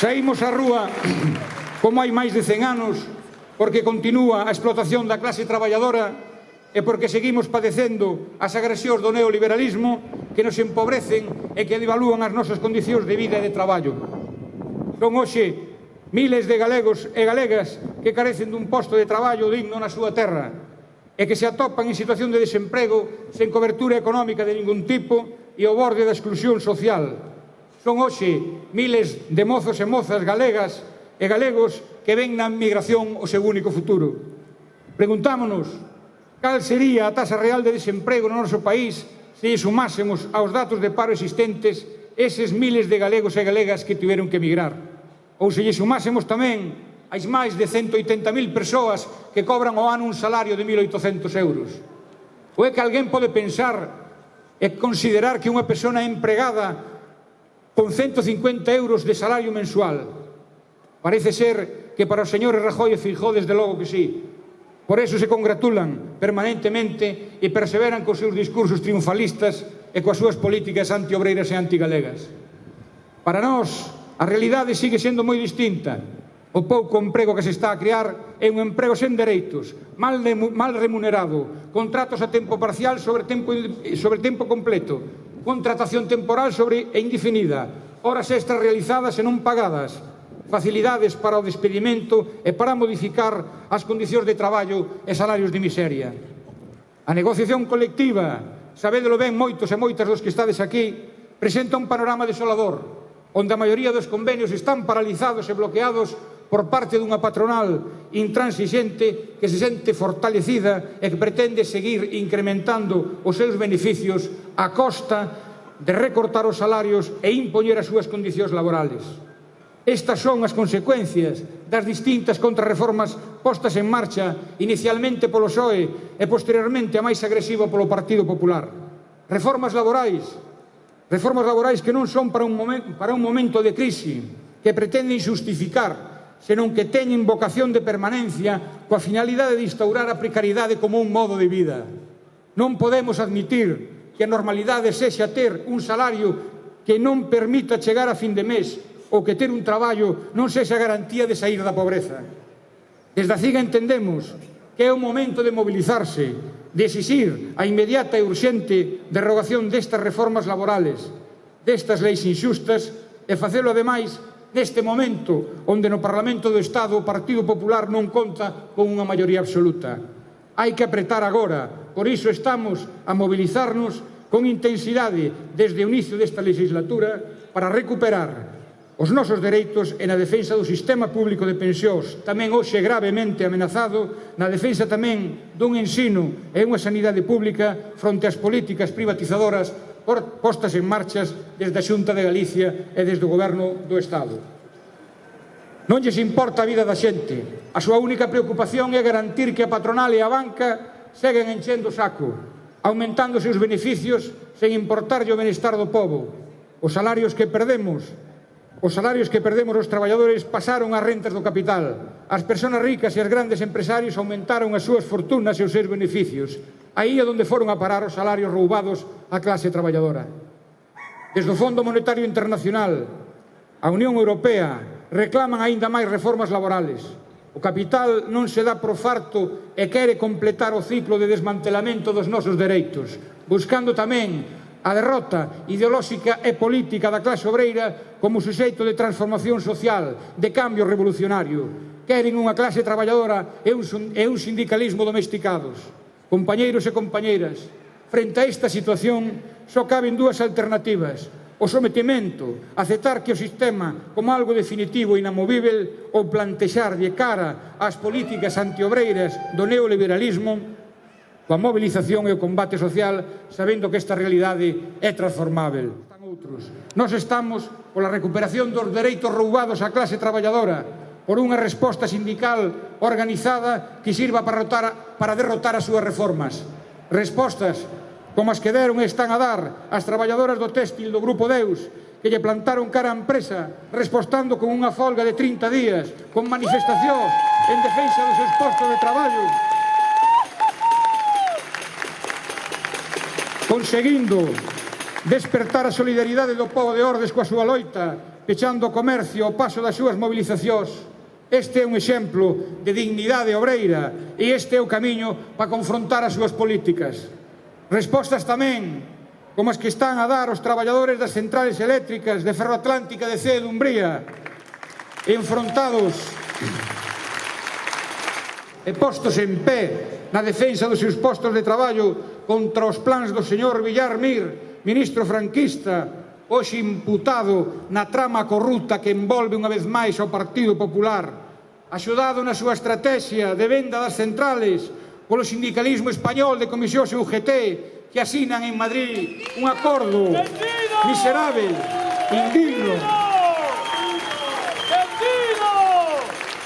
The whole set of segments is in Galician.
Saímos á rúa como hai máis de 100 anos porque continúa a explotación da clase traballadora e porque seguimos padecendo as agresións do neoliberalismo que nos empobrecen e que devalúan as nosas condicións de vida e de traballo. Son hoxe miles de galegos e galegas que carecen dun posto de traballo digno na súa terra e que se atopan en situación de desemprego sen cobertura económica de ningún tipo e ao borde da exclusión social. Son hoxe miles de mozos e mozas galegas e galegos que ven na migración o seu único futuro. Preguntámonos cal sería a tasa real de desemprego no noso país se sumásemos aos datos de paro existentes eses miles de galegos e galegas que tiveron que emigrar. Ou se lle sumásemos tamén as máis de 180.000 persoas que cobran ao ano un salario de 1.800 euros. Ou é que alguén pode pensar e considerar que unha persona empregada con 150 euros de salario mensual. Parece ser que para os señores Rajoy e Fijó, desde logo que sí. Por eso se congratulan permanentemente e perseveran cos seus discursos triunfalistas e coas súas políticas antiobreiras e antigalegas. Para nós, a realidade sigue sendo moi distinta. O pouco emprego que se está a crear é un emprego sen dereitos, mal, de, mal remunerado, contratos a tempo parcial sobre tempo, sobre tempo completo, contratación temporal sobre e indefinida, horas extras realizadas e non pagadas, facilidades para o despedimento e para modificar as condicións de traballo e salarios de miseria. A negociación colectiva, sabédelo ben moitos e moitas dos que estades aquí, presenta un panorama desolador, onde a maioría dos convenios están paralizados e bloqueados por parte dunha patronal intransigente que se sente fortalecida e que pretende seguir incrementando os seus beneficios a costa de recortar os salarios e impoñer as súas condicións laborales. Estas son as consecuencias das distintas contrarreformas postas en marcha inicialmente polo PSOE e posteriormente a máis agresiva polo Partido Popular. Reformas laborais, reformas laborais que non son para un momento, para un momento de crise, que pretenden xustificar senón que teñen vocación de permanencia coa finalidade de instaurar a precariedade como un modo de vida. Non podemos admitir que a normalidade sexa ter un salario que non permita chegar a fin de mes ou que ter un traballo non sexa garantía de sair da pobreza. Desde a CIGA entendemos que é o momento de mobilizarse, de exixir a inmediata e urxente derogación destas reformas laborales, destas leis inxustas e facelo ademais neste momento onde no Parlamento do Estado o Partido Popular non conta con unha maioría absoluta. Hai que apretar agora, por iso estamos a mobilizarnos con intensidade desde o inicio desta legislatura para recuperar os nosos dereitos e na defensa do sistema público de pensións, tamén hoxe gravemente amenazado, na defensa tamén dun ensino e unha sanidade pública fronte ás políticas privatizadoras postas en marchas desde a Xunta de Galicia e desde o Goberno do Estado. Non lles importa a vida da xente. A súa única preocupación é garantir que a patronal e a banca seguen enchendo o saco, aumentando os seus beneficios sen importarlle o benestar do povo. Os salarios que perdemos, os salarios que perdemos os traballadores pasaron ás rentas do capital. As persoas ricas e as grandes empresarios aumentaron as súas fortunas e os seus beneficios. Aí é onde foron a parar os salarios roubados á clase traballadora. Desde o Fondo Monetario Internacional, a Unión Europea, reclaman aínda máis reformas laborales. O capital non se dá por farto e quere completar o ciclo de desmantelamento dos nosos dereitos, buscando tamén a derrota ideolóxica e política da clase obreira como suxeito de transformación social, de cambio revolucionario. Queren unha clase traballadora e un, e un sindicalismo domesticados. Compañeiros e compañeiras, frente a esta situación só caben dúas alternativas, o sometimento, aceptar que o sistema como algo definitivo e inamovível ou plantexar de cara ás políticas antiobreiras do neoliberalismo coa mobilización e o combate social sabendo que esta realidade é transformável. Outros. Nos estamos pola recuperación dos dereitos roubados á clase traballadora, por unha resposta sindical organizada que sirva para, rotar, para derrotar as súas reformas. Respostas como as que deron e están a dar as traballadoras do téxtil do Grupo Deus que lle plantaron cara a empresa respostando con unha folga de 30 días, con manifestacións en defensa dos seus postos de traballo, conseguindo despertar a solidaridade do povo de Ordes coa súa loita, pechando o comercio ao paso das súas mobilizacións, Este é un exemplo de dignidade obreira e este é o camiño para confrontar as súas políticas. Respostas tamén como as que están a dar os traballadores das centrales eléctricas de Ferroatlántica de Cede de Umbría, enfrontados e postos en pé na defensa dos seus postos de traballo contra os plans do señor Villar Mir, ministro franquista, hoxe imputado na trama corrupta que envolve unha vez máis ao Partido Popular, axudado na súa estrategia de venda das centrales polo sindicalismo español de Comisións UGT que asinan en Madrid un acordo miserável, indigno,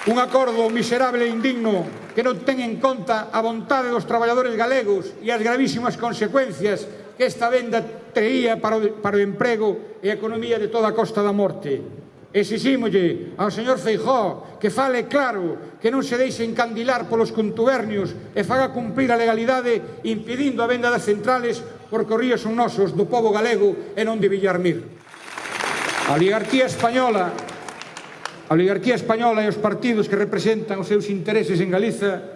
un acordo miserable e indigno que non ten en conta a vontade dos traballadores galegos e as gravísimas consecuencias que esta venda traía para o, para o emprego e a economía de toda a Costa da Morte. Exixímolle ao señor Feijó que fale claro, que non se deixe encandilar polos contubernios e faga cumprir a legalidade impedindo a venda das centrales porque os ríos son nosos do povo galego e non de Villarmir. A oligarquía española a oligarquía española e os partidos que representan os seus intereses en Galiza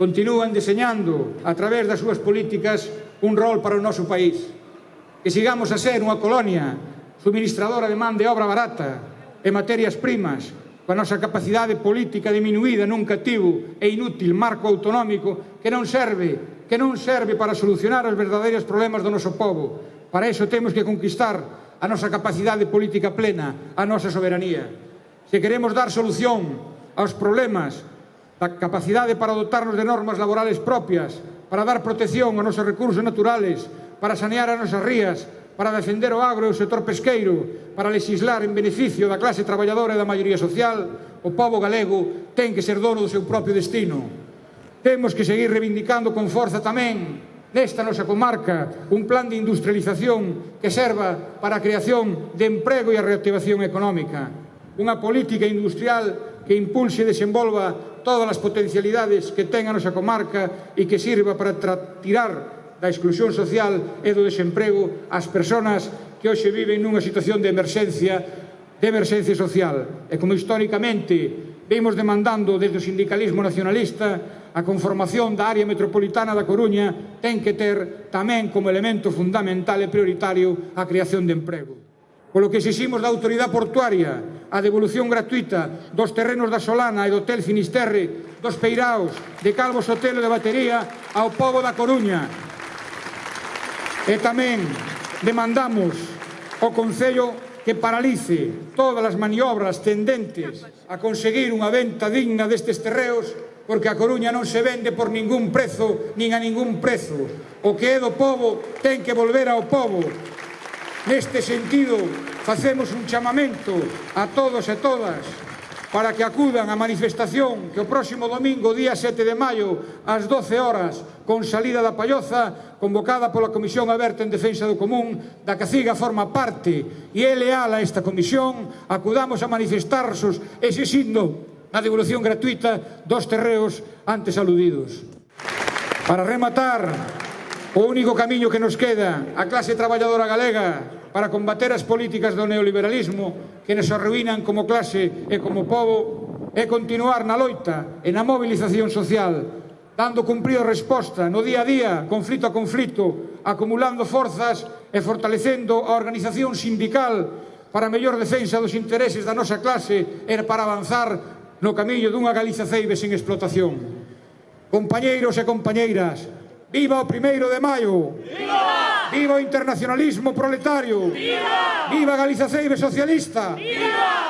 continúan deseñando a través das súas políticas un rol para o noso país. Que sigamos a ser unha colonia suministradora de man de obra barata e materias primas coa nosa capacidade política diminuída nun cativo e inútil marco autonómico que non serve, que non serve para solucionar os verdadeiros problemas do noso povo. Para iso temos que conquistar a nosa capacidade política plena, a nosa soberanía. Se queremos dar solución aos problemas da capacidade para dotarnos de normas laborales propias, para dar protección aos nosos recursos naturales, para sanear as nosas rías, para defender o agro e o sector pesqueiro, para legislar en beneficio da clase traballadora e da maioría social, o povo galego ten que ser dono do seu propio destino. Temos que seguir reivindicando con forza tamén nesta nosa comarca un plan de industrialización que serva para a creación de emprego e a reactivación económica. Unha política industrial que impulse e desenvolva todas as potencialidades que ten a nosa comarca e que sirva para tirar da exclusión social e do desemprego as persoas que hoxe viven nunha situación de emerxencia de emerxencia social e como históricamente vimos demandando desde o sindicalismo nacionalista a conformación da área metropolitana da Coruña ten que ter tamén como elemento fundamental e prioritario a creación de emprego. Polo que exiximos da autoridade portuaria a devolución gratuita dos terrenos da Solana e do Hotel Finisterre, dos Peiraos, de Calvo Sotelo de Batería ao povo da Coruña. E tamén demandamos ao Concello que paralice todas as maniobras tendentes a conseguir unha venta digna destes terreos porque a Coruña non se vende por ningún prezo nin a ningún prezo. O que é do povo ten que volver ao povo Neste sentido, facemos un chamamento a todos e todas para que acudan á manifestación que o próximo domingo, día 7 de maio, ás 12 horas, con salida da Palloza, convocada pola Comisión Aberta en Defensa do Común, da que CIGA forma parte e é leal a esta comisión, acudamos a manifestarsos ese signo na devolución gratuita dos terreos antes aludidos. Para rematar, o único camiño que nos queda a clase traballadora galega para combater as políticas do neoliberalismo que nos arruinan como clase e como povo é continuar na loita e na mobilización social dando cumprido resposta no día a día, conflito a conflito, acumulando forzas e fortalecendo a organización sindical para a mellor defensa dos intereses da nosa clase e para avanzar no camiño dunha Galiza ceibe sen explotación. Compañeiros e compañeiras, viva o primeiro de maio! Viva! ¡Viva o internacionalismo proletario! ¡Viva! ¡Viva Galiza Ceibe socialista! ¡Viva!